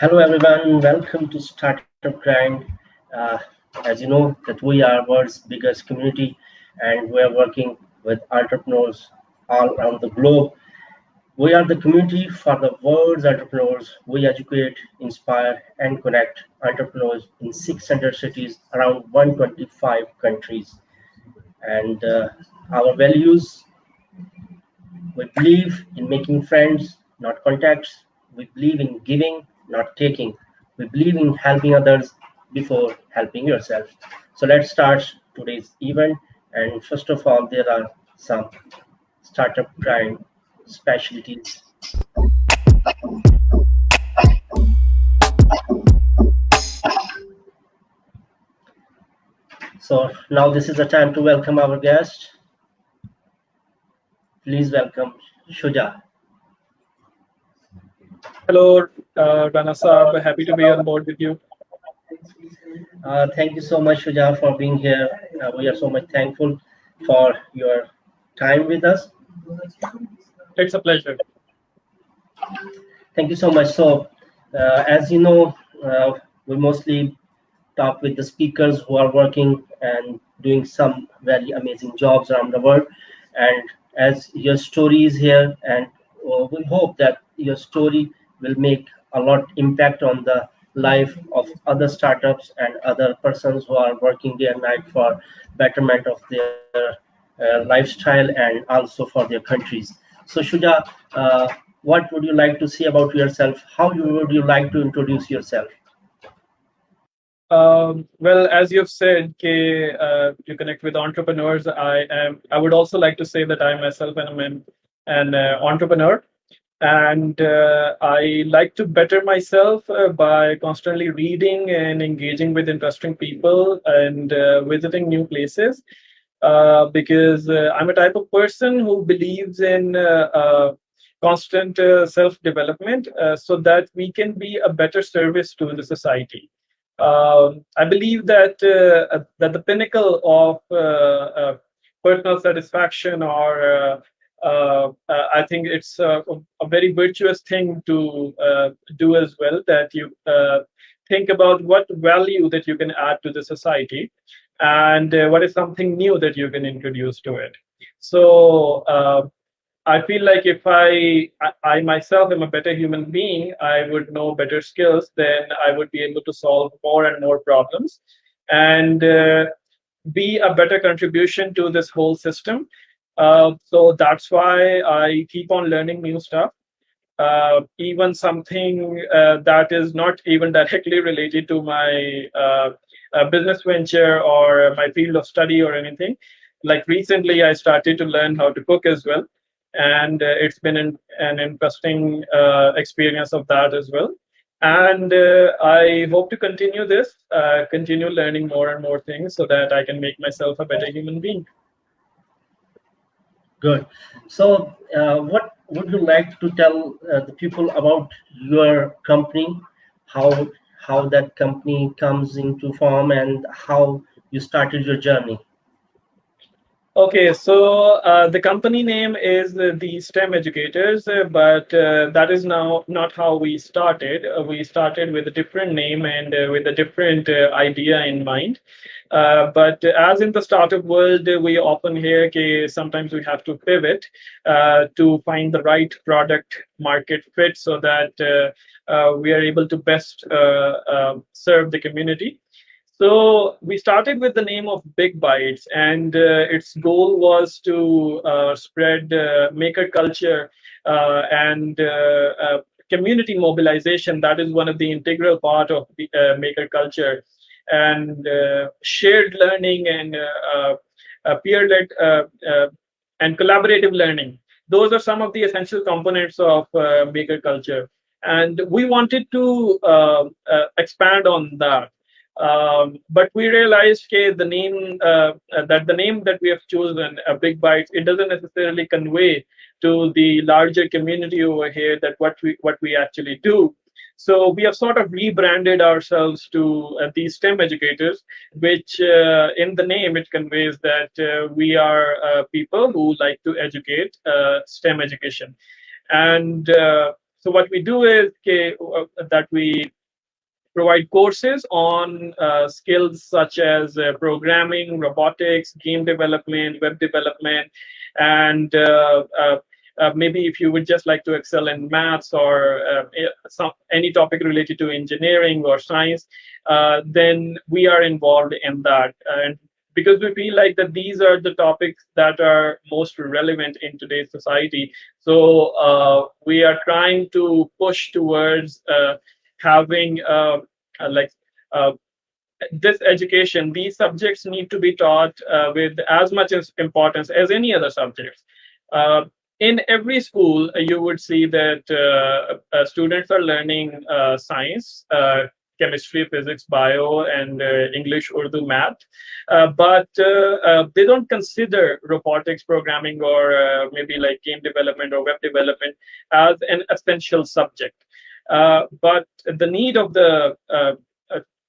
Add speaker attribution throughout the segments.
Speaker 1: Hello everyone, welcome to Startup Grind. Uh, as you know that we are world's biggest community and we are working with entrepreneurs all around the globe. We are the community for the world's entrepreneurs. We educate, inspire and connect entrepreneurs in 600 cities around 125 countries. And uh, our values, we believe in making friends, not contacts. We believe in giving, not taking. We believe in helping others before helping yourself. So let's start today's event. And first of all, there are some startup grind specialties. So now this is the time to welcome our guest. Please welcome Shuja.
Speaker 2: Hello, uh, Rana Saab. Happy to be on board with you.
Speaker 1: Uh, thank you so much, Shuja, for being here. Uh, we are so much thankful for your time with us.
Speaker 2: It's a pleasure.
Speaker 1: Thank you so much. So, uh, as you know, uh, we mostly talk with the speakers who are working and doing some very amazing jobs around the world. And as your story is here, and uh, we hope that your story will make a lot impact on the life of other startups and other persons who are working day and night for betterment of their uh, lifestyle and also for their countries. So Shuja, uh, what would you like to say about yourself? How you, would you like to introduce yourself?
Speaker 2: Um, well, as you've said, K, uh, to connect with entrepreneurs, I am. I would also like to say that I myself am an, an uh, entrepreneur and uh, I like to better myself uh, by constantly reading and engaging with interesting people and uh, visiting new places uh, because uh, I'm a type of person who believes in uh, constant self-development so that we can be a better service to the society. Um, I believe that that the pinnacle of personal satisfaction or Uh, uh, I think it's a, a, very virtuous thing to uh, do as well that you uh, think about what value that you can add to the society and what is something new that you can introduce to it. So I feel like if I, I myself am a better human being, I would know better skills, then I would be able to solve more and more problems and uh, be a better contribution to this whole system. Uh, so that's why I keep on learning new stuff. Uh, even something uh, that is not even directly related to my uh, uh, business venture or my field of study or anything. Like recently, I started to learn how to cook as well. And it's been an, an interesting experience of that as well. And I hope to continue this, continue learning more and more things so that I can make myself a better human being.
Speaker 1: Good. So, uh, what would you like to tell uh, the people about your company? How how that company comes into form and how you started your journey?
Speaker 2: Okay, so uh, the company name is the STEM Educators, but uh, that is now not how we started. Uh, we started with a different name and uh, with a different uh, idea in mind. Uh, but as in the startup world, we often hear that sometimes we have to pivot to find the right product market fit so that we are able to best serve the community. So we started with the name of Big Bites, and uh, its goal was to uh, spread uh, maker culture and community mobilization. That is one of the integral part of the maker culture and uh, shared learning and uh, uh, peer-led and collaborative learning. Those are some of the essential components of maker culture. And we wanted to expand on that. Um, but we realized okay, the name uh, that the name that we have chosen, a Big Bites, it doesn't necessarily convey to the larger community over here that what we what we actually do. So we have sort of rebranded ourselves to uh, these STEM educators, which uh, in the name it conveys that uh, we are uh, people who like to educate uh, STEM education. And uh, so what we do is okay, uh, that we provide courses on uh, skills such as uh, programming, robotics, game development, web development, and uh, uh, uh, maybe if you would just like to excel in maths or some, any topic related to engineering or science, then we are involved in that. And because we feel like that these are the topics that are most relevant in today's society. So we are trying to push towards having uh, uh like uh, this education, these subjects need to be taught uh, with as much importance as any other subjects. in every school, you would see that students are learning science, chemistry, physics, bio, and uh, English, Urdu, math. Uh, but uh, they don't consider robotics programming or maybe like game development or web development as an essential subject. Uh, but the need of the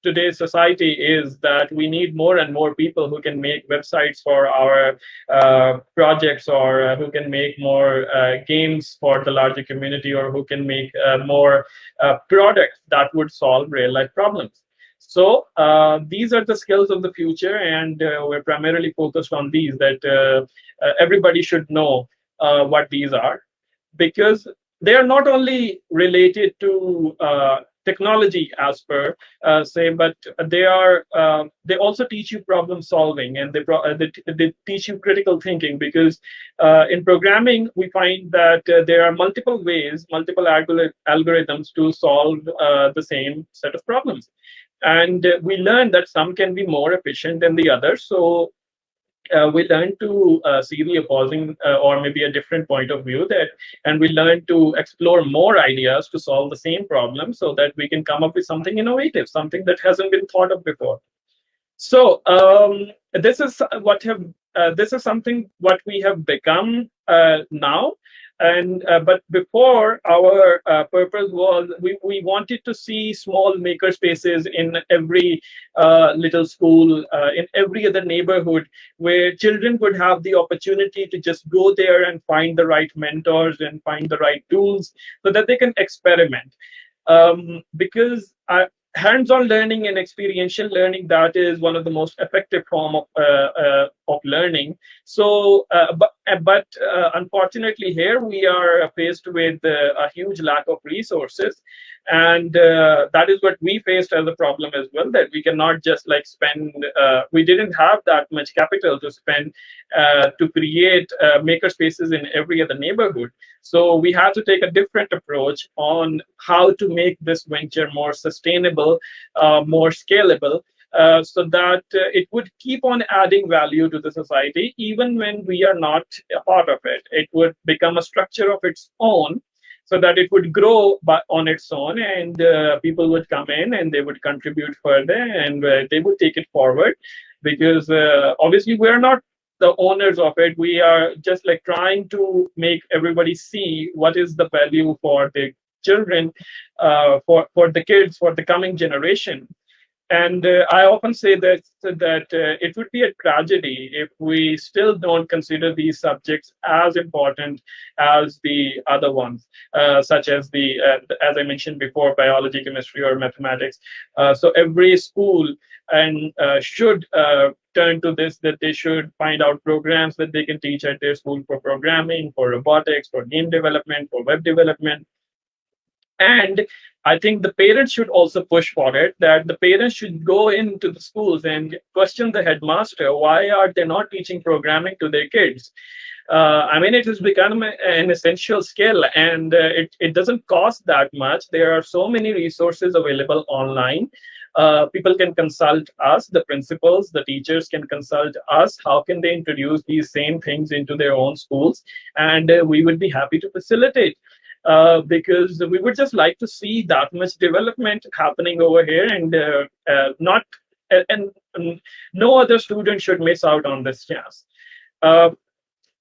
Speaker 2: today's society is that we need more and more people who can make websites for our uh, projects or uh, who can make more uh, games for the larger community or who can make uh, more uh, products that would solve real life problems. So uh, these are the skills of the future and we're primarily focused on these that everybody should know what these are because they are not only related to technology as per uh, say but they are uh, they also teach you problem solving and they, uh, they, they, teach you critical thinking because uh, in programming we find that uh, there are multiple ways multiple algorithms to solve uh, the same set of problems. And we learn that some can be more efficient than the others. So uh, we learn to uh, see the opposing uh, or maybe a different point of view that and we learn to explore more ideas to solve the same problem so that we can come up with something innovative something that hasn't been thought of before. So um, this is what have uh, this is something what we have become uh, now and uh, but before our uh, purpose was we, we wanted to see small maker spaces in every uh, little school in every other neighborhood where children would have the opportunity to just go there and find the right mentors and find the right tools so that they can experiment. Um, because I, hands-on learning and experiential learning that is one of the most effective form of uh, uh, of learning. So uh, but uh, but uh, unfortunately here we are faced with a huge lack of resources. And that is what we faced as a problem as well that we cannot just like spend we didn't have that much capital to spend to create maker spaces in every other neighborhood. So we had to take a different approach on how to make this venture more sustainable, uh, more scalable, uh, so that uh, it would keep on adding value to the society even when we are not a part of it. It would become a structure of its own so that it would grow by, on its own and uh, people would come in and they would contribute further and uh, they would take it forward because uh, obviously we're not the owners of it we are just like trying to make everybody see what is the value for the children for for the kids for the coming generation and uh, i often say that that uh, it would be a tragedy if we still don't consider these subjects as important as the other ones uh, such as the uh, as i mentioned before biology chemistry or mathematics. Uh, so every school and uh, should turn to this that they should find out programs that they can teach at their school for programming for robotics for game development for web development and I think the parents should also push for it, that the parents should go into the schools and question the headmaster, why are they not teaching programming to their kids? Uh, I mean, it has become an essential skill and uh, it, it doesn't cost that much. There are so many resources available online. Uh, people can consult us, the principals, the teachers can consult us. How can they introduce these same things into their own schools? And uh, we would be happy to facilitate uh, because we would just like to see that much development happening over here and uh, uh, not and, and, no other student should miss out on this chance.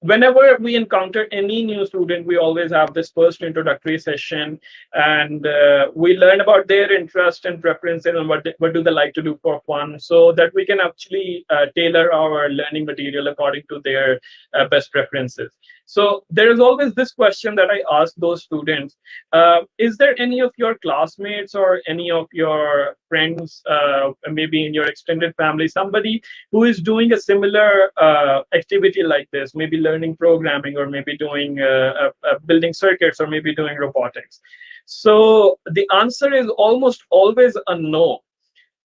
Speaker 2: Whenever we encounter any new student, we always have this first introductory session, and uh, we learn about their interest and preferences and what they, what do they like to do for fun, so that we can actually uh, tailor our learning material according to their uh, best preferences. So there is always this question that I ask those students: uh, Is there any of your classmates or any of your friends, uh, maybe in your extended family, somebody who is doing a similar uh, activity like this, maybe programming, or maybe doing uh, uh, building circuits, or maybe doing robotics? So the answer is almost always a no.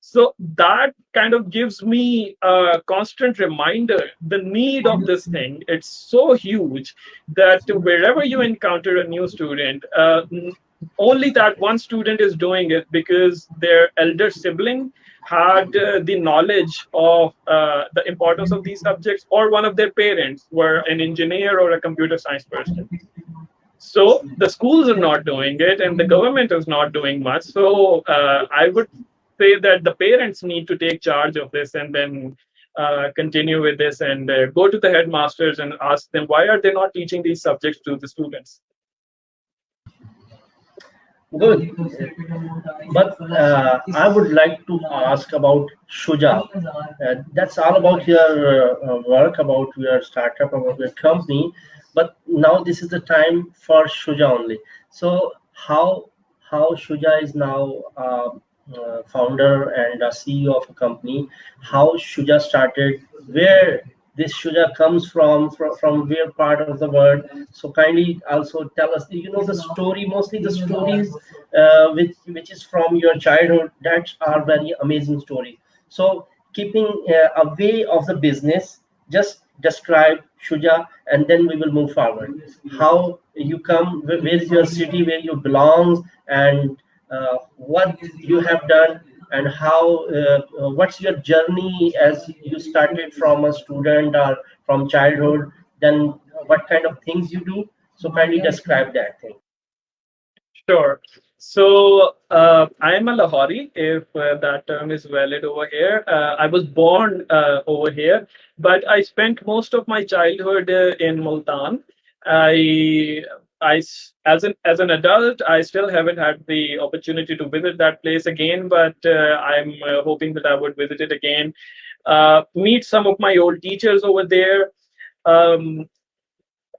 Speaker 2: So that kind of gives me a constant reminder the need of this thing. It's so huge that wherever you encounter a new student uh, only that one student is doing it because their elder sibling had uh, the knowledge of uh, the importance of these subjects or one of their parents were an engineer or a computer science person. So the schools are not doing it and the government is not doing much. So uh, i would say that the parents need to take charge of this and then uh, continue with this and uh, go to the headmasters and ask them why are they not teaching these subjects to the students
Speaker 1: good but uh, i would like to ask about shuja. Uh, that's all about your uh, work about your startup about your company. But now this is the time for shuja only. So how how shuja is now uh, uh, founder and CEO of a company, how Shuja started, where this Shuja comes from, from, from where part of the world. So kindly also tell us, you know, the story, mostly the stories uh, which, which is from your childhood, that are very amazing stories. So keeping uh, away of the business, just describe Shuja and then we will move forward. How you come, where is your city, where you belong and uh, what you have done and how uh, uh, what's your journey as you started from a student or from childhood? Then what kind of things you do? So kindly describe that thing.
Speaker 2: Sure. So uh, I am a Lahori, if uh, that term is valid over here. Uh, I was born over here, but I spent most of my childhood in Multan. I I, as an as an adult, I still haven't had the opportunity to visit that place again, but uh, I'm uh, hoping that I would visit it again. Uh, meet some of my old teachers over there. Um,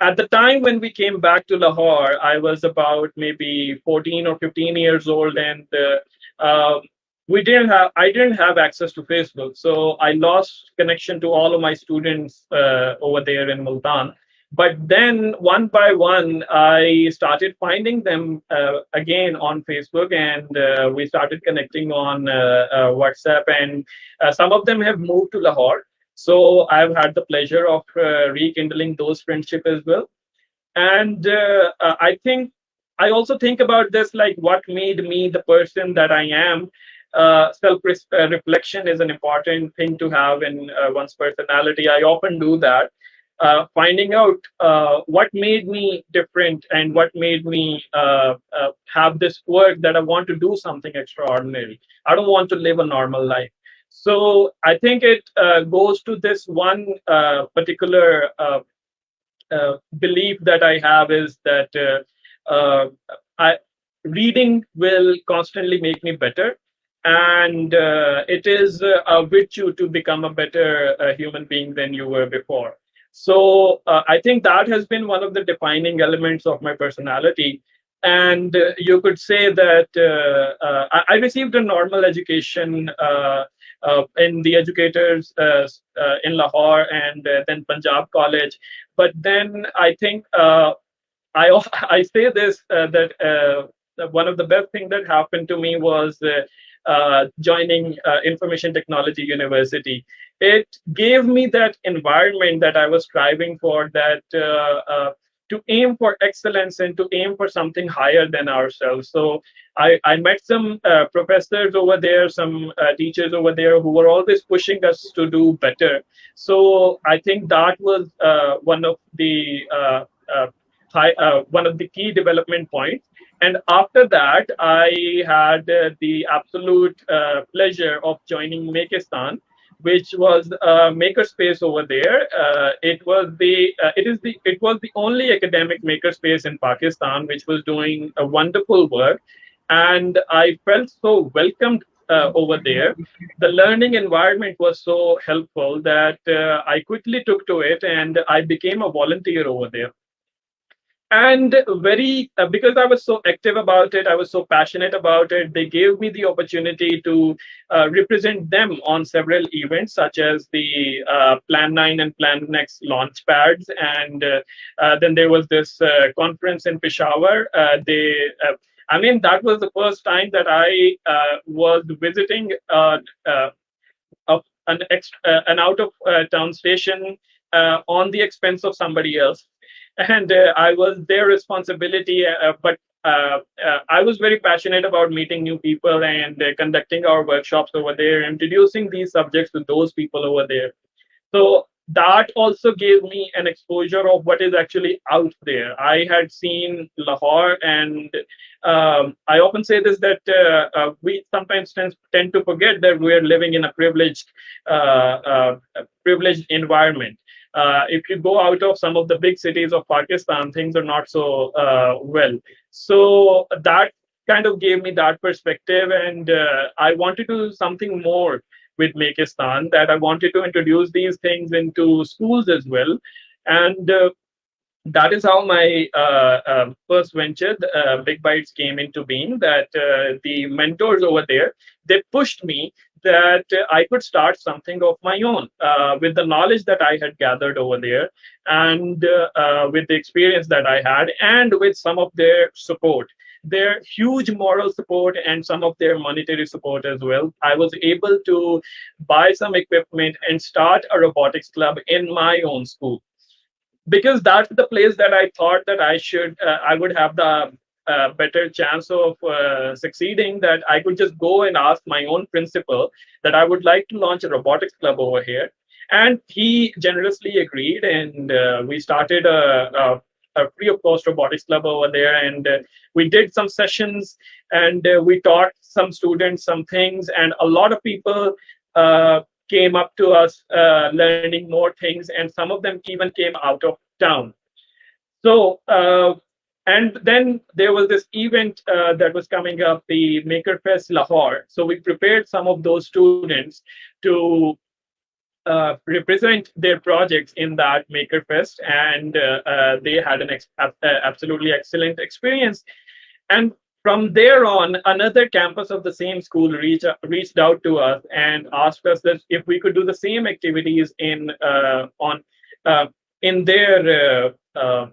Speaker 2: at the time when we came back to Lahore, I was about maybe 14 or 15 years old, and uh, um, we didn't have I didn't have access to Facebook, so I lost connection to all of my students uh, over there in Multan but then one by one i started finding them uh, again on facebook and uh, we started connecting on uh, uh whatsapp and uh, some of them have moved to lahore. So i've had the pleasure of uh, rekindling those friendship as well. And i think i also think about this like what made me the person that i am. Self reflection is an important thing to have in one's personality. I often do that uh, finding out uh, what made me different and what made me uh, uh, have this work that I want to do something extraordinary. I don't want to live a normal life. So I think it uh, goes to this one particular belief that I have is that I, reading will constantly make me better and uh, it is a virtue to become a better uh, human being than you were before so uh, I think that has been one of the defining elements of my personality. And uh, you could say that uh, uh I, I, received a normal education uh, in the educators in Lahore and then Punjab College. But then I think I I say this that one of the best things that happened to me was uh, joining uh, Information Technology University. It gave me that environment that I was striving for, that uh, uh, to aim for excellence and to aim for something higher than ourselves. So I, I met some uh, professors over there, some teachers over there who were always pushing us to do better. So I think that was one of the high, one of the key development points and after that, I had uh, the absolute uh, pleasure of joining Makistan. which was a makerspace over there. Uh, it was the uh, it is the it was the only academic makerspace in Pakistan which was doing a wonderful work, and I felt so welcomed uh, over there. The learning environment was so helpful that uh, I quickly took to it and I became a volunteer over there and very uh, because i was so active about it i was so passionate about it they gave me the opportunity to uh, represent them on several events such as the uh, plan 9 and plan next launch pads. And uh, uh, then there was this uh, conference in peshawar. They i mean that was the first time that i was visiting an, ex- an out of town station on the expense of somebody else and uh, I was their responsibility. Uh, uh but I was very passionate about meeting new people and conducting our workshops over there, introducing these subjects to those people over there. So that also gave me an exposure of what is actually out there. I had seen Lahore, and um, I often say this that uh, uh, we sometimes tend, tend to forget that we are living in a privileged, uh, privileged environment uh, if you go out of some of the big cities of Pakistan, things are not so uh, well. So that kind of gave me that perspective, and uh, I wanted to do something more with Makistan. That I wanted to introduce these things into schools as well, and uh, that is how my uh, uh, first venture, uh, Big Bites, came into being. That the mentors over there they pushed me that I could start something of my own uh, with the knowledge that I had gathered over there, and uh, with the experience that I had, and with some of their support their huge moral support and some of their monetary support as well. I was able to buy some equipment and start a robotics club in my own school because that's the place that I thought that I should, uh, I would have the better chance of uh, succeeding. That I could just go and ask my own principal that I would like to launch a robotics club over here, and he generously agreed, and uh, we started a, a a free of cost robotics club over there and uh, we did some sessions and uh, we taught some students some things and a lot of people uh, came up to us learning more things, and some of them even came out of town. So, and then there was this event uh, that was coming up, the Makerfest Lahore. So we prepared some of those students to uh, represent their projects in that Makerfest, and uh, uh, they had an ex- absolutely excellent experience. And from there on, another campus of the same school reached, reached out to us and asked us that if we could do the same activities in uh, on uh, in their uh, uh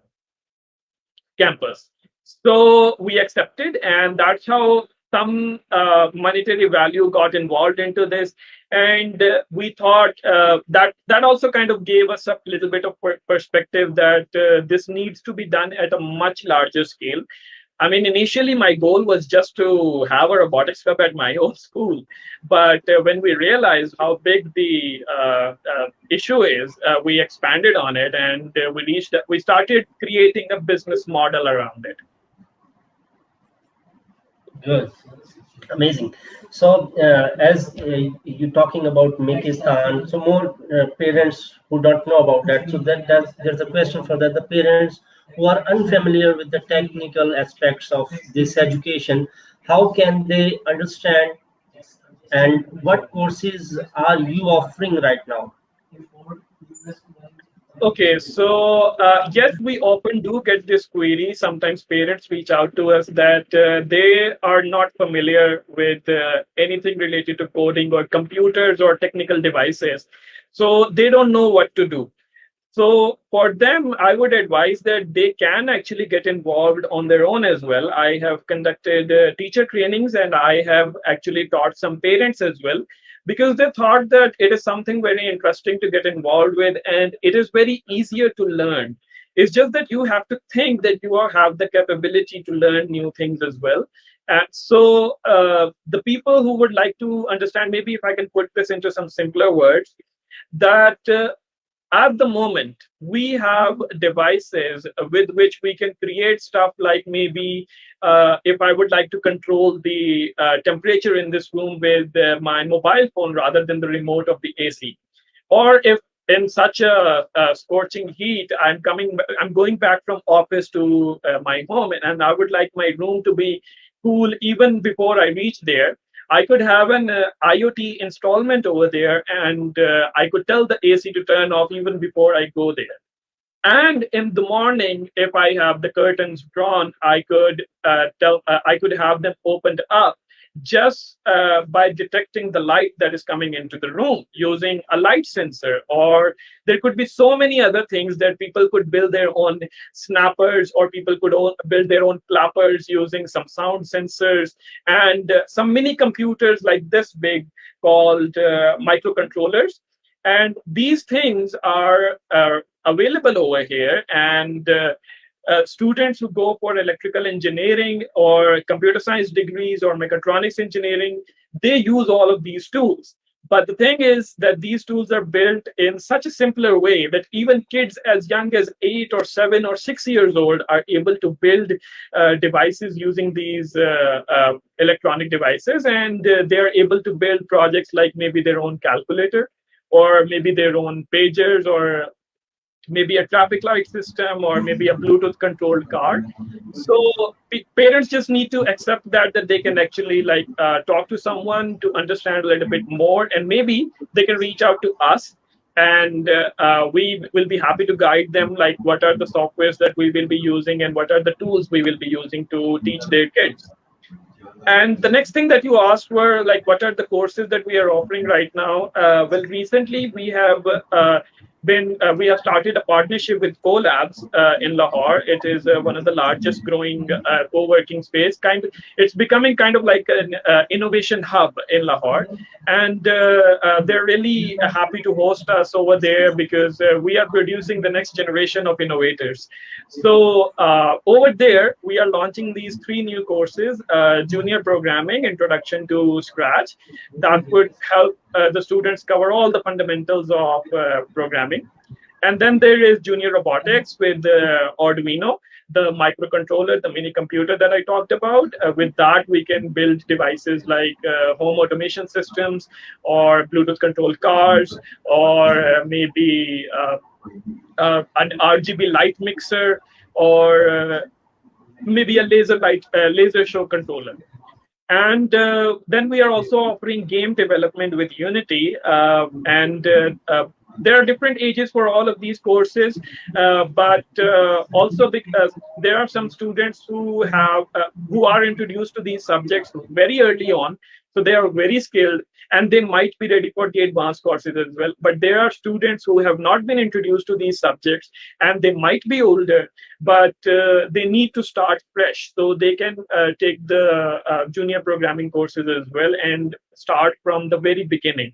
Speaker 2: campus. So we accepted, and that's how some uh, monetary value got involved into this. And uh, we thought that that also kind of gave us a little bit of perspective that this needs to be done at a much larger scale I mean, initially my goal was just to have a robotics club at my own school, but uh, when we realized how big the uh, uh, issue is, uh, we expanded on it and uh, we reached. We started creating a business model around it.
Speaker 1: Good, amazing. So, uh, as you're talking about Makistan, so more parents who don't know about that. So that there's a question for that. The parents who are unfamiliar with the technical aspects of this education, how can they understand and what courses are you offering right now?
Speaker 2: Okay, so uh, yes, we often do get this query. Sometimes parents reach out to us that uh, they are not familiar with uh, anything related to coding or computers or technical devices. So they don't know what to do. So for them, I would advise that they can actually get involved on their own as well. I have conducted uh, teacher trainings and I have actually taught some parents as well because they thought that it is something very interesting to get involved with and it is very easier to learn. It's just that you have to think that you have the capability to learn new things as well. And so uh, the people who would like to understand, maybe if I can put this into some simpler words, that uh, at the moment, we have devices with which we can create stuff like maybe uh, if I would like to control the uh, temperature in this room with uh, my mobile phone rather than the remote of the AC. Or if in such a, a, scorching heat, I'm coming, I'm going back from office to uh, my home and I would like my room to be cool even before I reach there. I could have an uh, IoT installment over there and uh, I could tell the AC to turn off even before I go there. And in the morning, if I have the curtains drawn, I could uh, tell uh, I could have them opened up just uh, by detecting the light that is coming into the room using a light sensor or there could be so many other things that people could build their own snappers or people could build their own clappers using some sound sensors and uh, some mini computers like this big called uh, microcontrollers. And these things are available over here and uh, students who go for electrical engineering or computer science degrees or mechatronics engineering, they use all of these tools. But the thing is that these tools are built in such a simpler way that even kids as young as eight or seven or six years old are able to build uh, devices using these uh, uh, electronic devices. And uh, they're able to build projects like maybe their own calculator or maybe their own pagers or maybe a traffic light system or maybe a bluetooth controlled car. So parents just need to accept that that they can actually like uh, talk to someone to understand a little bit more and maybe they can reach out to us and uh, uh, we will be happy to guide them like what are the softwares that we will be using and what are the tools we will be using to teach their kids. And the next thing that you asked were like what are the courses that we are offering right now? Uh, well recently we have uh, been uh, we have started a partnership with CoLabs uh, in Lahore. It is uh, one of the largest growing uh, co-working space. Kind of, it's becoming kind of like an uh, innovation hub in Lahore, and uh, they're really happy to host us over there because we are producing the next generation of innovators. So over there, we are launching these three new courses: Junior Programming, Introduction to Scratch, that would help the students cover all the fundamentals of programming. And then there is junior robotics with uh, Arduino, the microcontroller, the mini computer that I talked about. Uh, with that, we can build devices like uh, home automation systems or Bluetooth controlled cars or uh, maybe an RGB light mixer or maybe a laser light laser show controller. And uh, then we are also offering game development with Unity. Uh, and uh, uh there are different ages for all of these courses, uh, but uh, also because there are some students who have who are introduced to these subjects very early on. So they are very skilled and they might be ready for the advanced courses as well. But there are students who have not been introduced to these subjects and they might be older, but uh, they need to start fresh. So they can uh, take the uh, junior programming courses as well and start from the very beginning.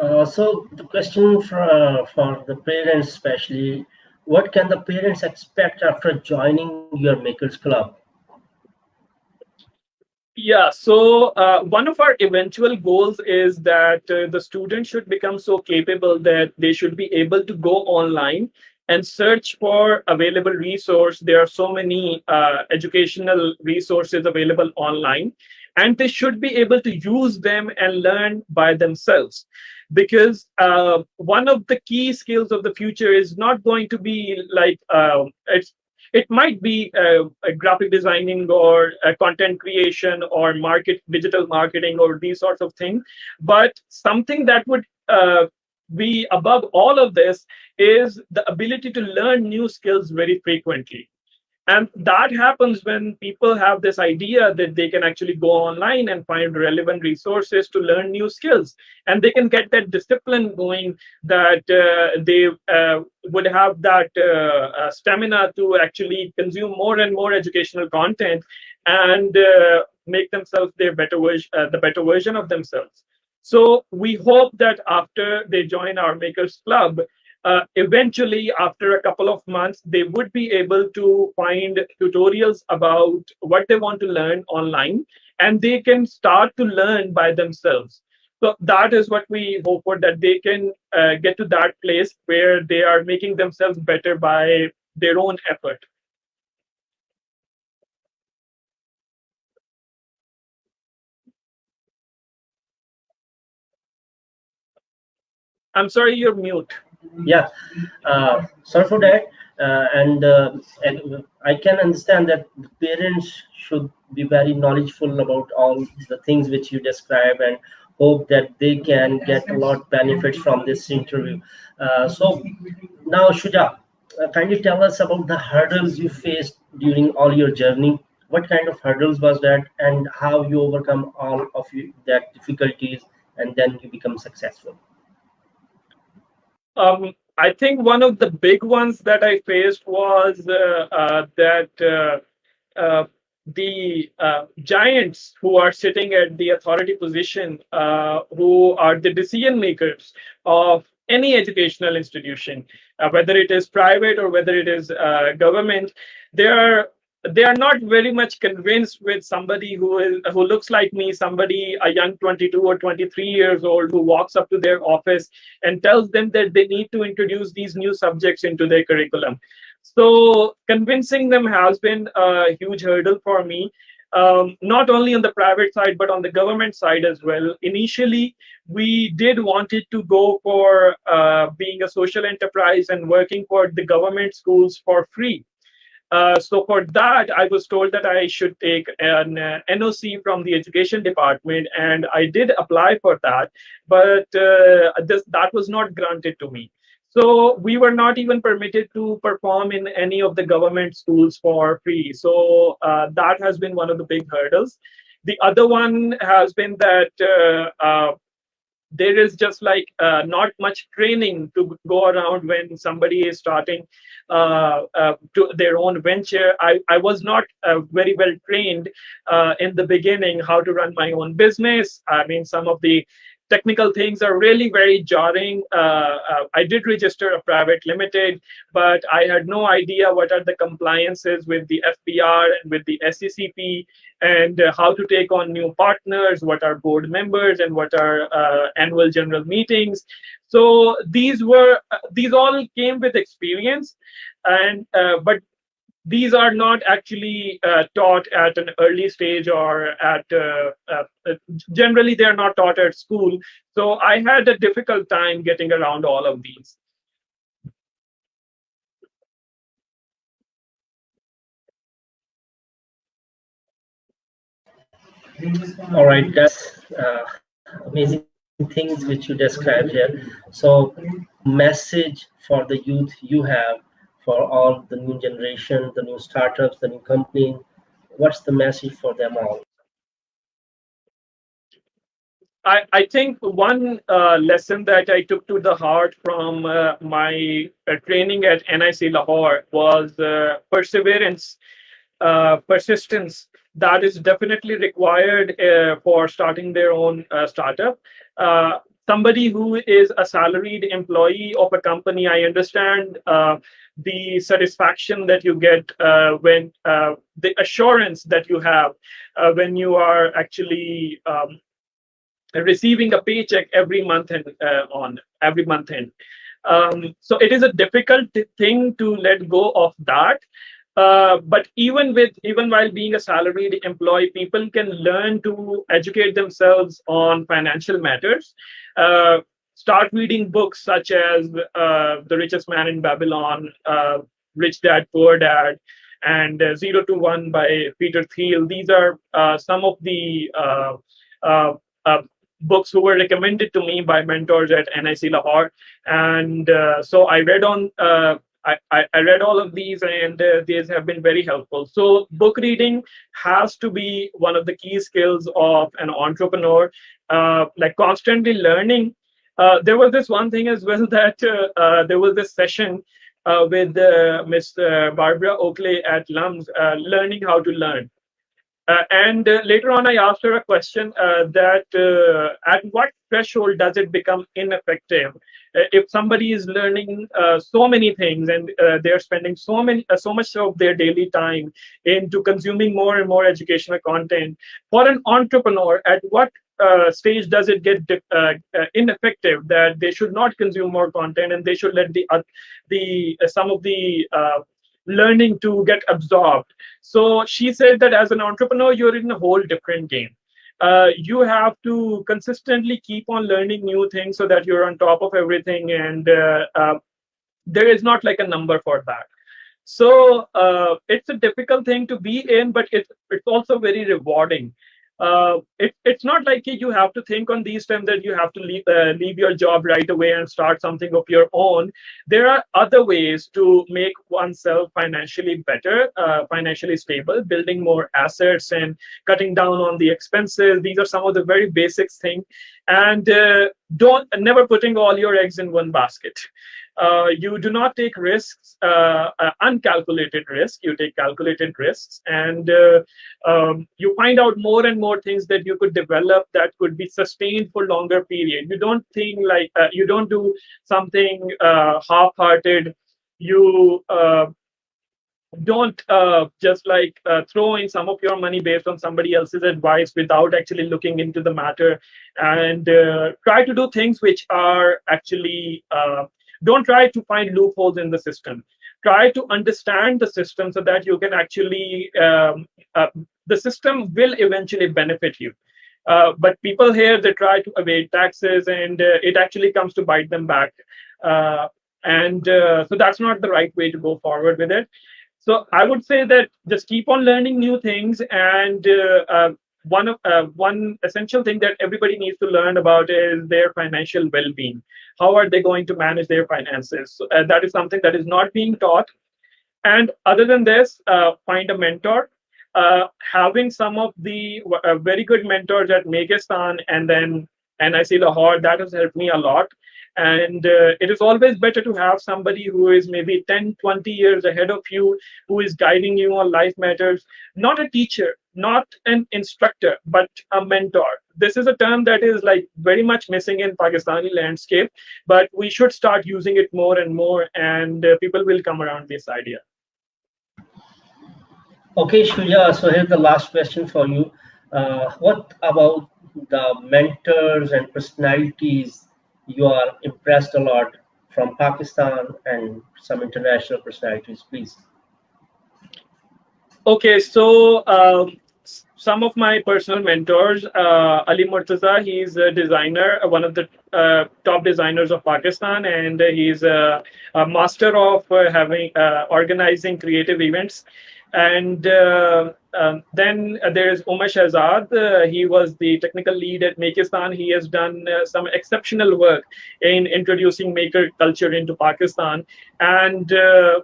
Speaker 1: Uh, so the question for, uh, for the parents especially, what can the parents expect after joining your Makers Club?
Speaker 2: Yeah, so uh, one of our eventual goals is that uh, the student should become so capable that they should be able to go online and search for available resource. There are so many uh, educational resources available online, and they should be able to use them and learn by themselves. Because uh, one of the key skills of the future is not going to be like uh, it's it might be uh, graphic designing or content creation or market digital marketing or these sorts of things. But something that would uh, be above all of this is the ability to learn new skills very frequently and that happens when people have this idea that they can actually go online and find relevant resources to learn new skills. And they can get that discipline going that uh, they uh, would have that uh, uh stamina to actually consume more and more educational content and uh, make themselves their better uh, the better version of themselves. So we hope that after they join our Makers Club, uh, eventually, after a couple of months, they would be able to find tutorials about what they want to learn online, and they can start to learn by themselves. So that is what we hope for that they can uh, get to that place where they are making themselves better by their own effort. I'm sorry, you're mute.
Speaker 1: Yeah, uh, sorry for that. Uh, and, uh, I can understand that parents should be very knowledgeable about all the things which you describe and hope that they can get a lot benefits from this interview. Uh, so now, Shuja, uh, kindly tell us about the hurdles you faced during all your journey. What kind of hurdles was that, and how you overcome all of you, that difficulties, and then you become successful?
Speaker 2: Um, I think one of the big ones that I faced was uh, uh, that uh, uh the uh, giants who are sitting at the authority position, uh, who are the decision makers of any educational institution, whether it is private or whether it is government, they are they are not very much convinced with somebody who is who looks like me somebody a young 22 or 23 years old who walks up to their office and tells them that they need to introduce these new subjects into their curriculum. So convincing them has been a huge hurdle for me um, not only on the private side but on the government side as well. Initially we did wanted to go for uh, being a social enterprise and working for the government schools for free uh, so for that, I was told that I should take an uh, NOC from the education department, and I did apply for that, but uh, this, that was not granted to me. So we were not even permitted to perform in any of the government schools for free. So uh, that has been one of the big hurdles. The other one has been that uh, there is just like uh, not much training to go around when somebody is starting uh, uh, to their own venture. I, I was not uh, very well trained uh, in the beginning how to run my own business. I mean, some of the technical things are really very jarring. Uh, uh, I did register a private limited, but I had no idea what are the compliances with the FBR and with the SECP and uh, how to take on new partners, what are board members and what are uh, annual general meetings. So these were, these all came with experience and, uh, but these are not actually uh, taught at an early stage or at uh, uh, uh, generally they're not taught at school. So i had a difficult time getting around all of these.
Speaker 1: All right that's uh, amazing things which you described here. So message for the youth you have for all the new generation, the new startups, the new company? What's the message for them all?
Speaker 2: I, I think one uh, lesson that I took to the heart from uh, my uh, training at NIC Lahore was uh, perseverance, uh, persistence. That is definitely required uh, for starting their own startup somebody who is a salaried employee of a company, I understand uh, the satisfaction that you get uh, when uh, the assurance that you have uh, when you are actually um, receiving a paycheck every month and uh, on every month end. Um, so it is a difficult thing to let go of that. Uh, but even with even while being a salaried employee, people can learn to educate themselves on financial matters. Uh, start reading books such as uh, The Richest Man in Babylon, uh, Rich Dad, Poor Dad, and uh, Zero to One by Peter Thiel. These are uh, some of the books who were recommended to me by mentors at NIC Lahore. And so I read on I, I, read all of these and uh, these have been very helpful. So book reading has to be one of the key skills of an entrepreneur, uh, like constantly learning uh, there was this one thing as well that uh, uh, there was this session uh, with Miss Barbara Oakley at LUMS, learning how to learn. and later on, I asked her a question that at what threshold does it become ineffective? If somebody is learning uh, so many things and uh, they're spending so many uh, so much of their daily time into consuming more and more educational content for an entrepreneur at what uh, stage does it get uh, uh, ineffective that they should not consume more content and they should let the uh, the uh, some of the uh, learning to get absorbed? So she said that as an entrepreneur you're in a whole different game Uh, you have to consistently keep on learning new things so that you're on top of everything and uh, uh, there is not like a number for that. So uh, it's a difficult thing to be in but it's it's also very rewarding uh, it, it's not like you have to think on these terms that you have to leave, uh, leave your job right away and start something of your own. There are other ways to make oneself financially better, uh, financially stable, building more assets and cutting down on the expenses. These are some of the very basics things. And uh, don't never putting all your eggs in one basket uh, you do not take risks, uh, uh, uncalculated risk. You take calculated risks, and uh, um, you find out more and more things that you could develop that could be sustained for longer period. You don't think like uh, you don't do something half-hearted. You don't uh, just like uh, throw in some of your money based on somebody else's advice without actually looking into the matter and uh, try to do things which are actually don't try to find loopholes in the system. Try to understand the system so that you can actually, um, uh, the system will eventually benefit you. Uh, but people here, they try to evade taxes and uh, it actually comes to bite them back. Uh, and uh, so that's not the right way to go forward with it. So I would say that just keep on learning new things and uh, one of uh, one essential thing that everybody needs to learn about is their financial well-being. How are they going to manage their finances? Uh, that is something that is not being taught. And other than this uh, find a mentor. Uh, having some of the uh, very good mentors at Makistan and then and I NIC Lahore that has helped me a lot and uh, it is always better to have somebody who is maybe 10 20 years ahead of you who is guiding you on life matters. Not a teacher not an instructor but a mentor. This is a term that is like very much missing in pakistani landscape but we should start using it more and more and uh, people will come around this idea.
Speaker 1: Okay Shuja, so here's the last question for you. Uh, what about the mentors and personalities you are impressed a lot from Pakistan and some international personalities, please?
Speaker 2: Okay, so um, some of my personal mentors, uh, Ali Murtaza, he's a designer, uh, one of the uh, top designers of Pakistan, and he's a, a master of uh, having uh, organizing creative events. And uh, um, then uh, there is Umar Shahzad. Uh, he was the technical lead at Makistan. He has done uh, some exceptional work in introducing maker culture into Pakistan. And uh,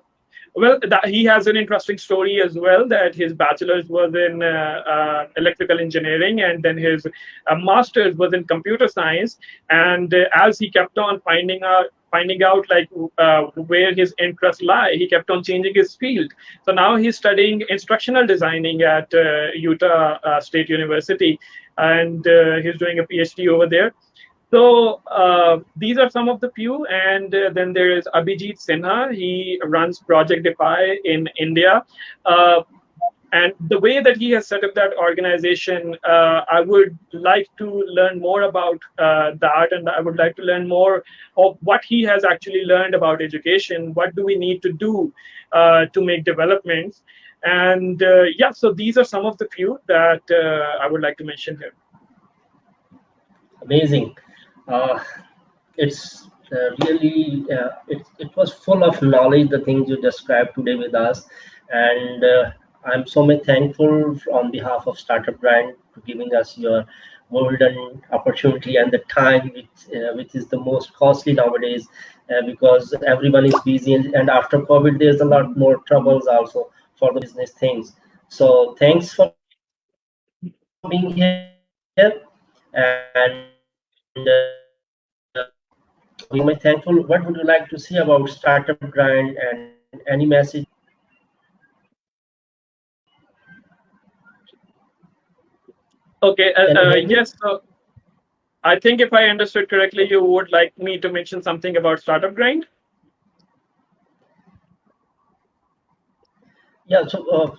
Speaker 2: well, that, he has an interesting story as well that his bachelor's was in uh, uh, electrical engineering and then his master's was in computer science. And as he kept on finding out finding out like uh, where his interests lie. He kept on changing his field. So now he's studying instructional designing at uh, Utah uh, State University, and uh, he's doing a PhD over there. So uh, these are some of the few, and uh, then there is Abhijit Sinha. He runs Project Defy in India and the way that he has set up that organization uh, i would like to learn more about uh, that and i would like to learn more of what he has actually learned about education. What do we need to do uh, to make developments? And uh, yeah so these are some of the few that uh, i would like to mention here.
Speaker 1: Amazing. Uh, it's really it, it was full of knowledge the things you described today with us. And I'm so much thankful on behalf of Startup Grind for giving us your golden opportunity and the time which, uh, which is the most costly nowadays uh, because everyone is busy and, and, after COVID there's a lot more troubles also for the business things. So thanks for being here and uh, we may thankful. What would you like to see about Startup Grind and any message
Speaker 2: Okay, uh, uh, yes. So I think if I understood correctly, you would like me to mention something about Startup Grind?
Speaker 1: Yeah, so uh,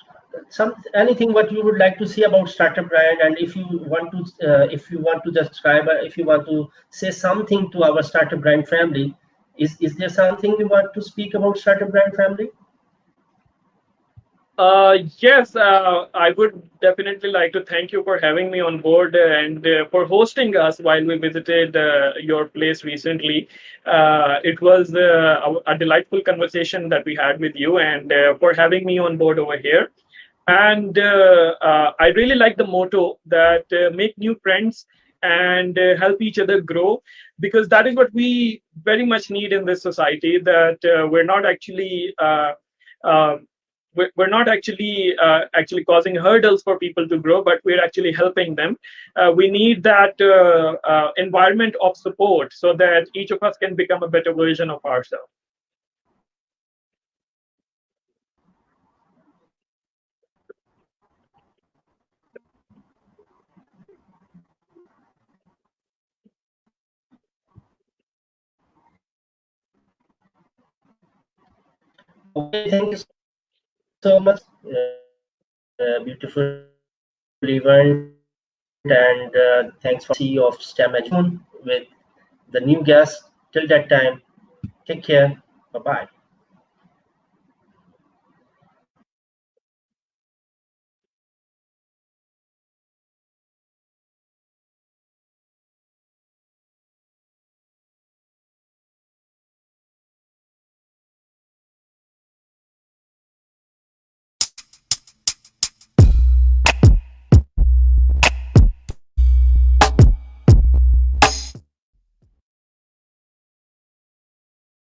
Speaker 1: some anything what you would like to see about startup grind and if you want to uh, if you want to describe if you want to say something to our startup grind family is is there something you want to speak about startup grind family
Speaker 2: uh, yes, uh, I would definitely like to thank you for having me on board and uh, for hosting us while we visited uh, your place recently. Uh, it was uh, a, a, delightful conversation that we had with you and for having me on board over here. And I really like the motto that make new friends and help each other grow because that is what we very much need in this society that we're not actually we're not actually uh, actually causing hurdles for people to grow, but we're actually helping them. Uh, we need that uh, uh, environment of support so that each of us can become a better version of ourselves.
Speaker 1: Okay, thank you so much. Uh, beautiful event and uh, thanks for CEO of STEM Education with the new guest. Till that time, take care. Bye bye.